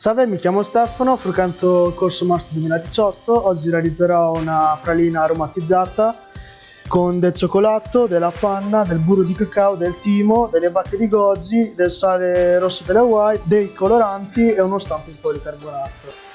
Salve, mi chiamo Stefano, frequento il corso Master 2018. Oggi realizzerò una pralina aromatizzata con del cioccolato, della panna, del burro di cacao, del timo, delle bacche di goji, del sale rosso delle Hawaii, dei coloranti e uno stampo in policarbonato.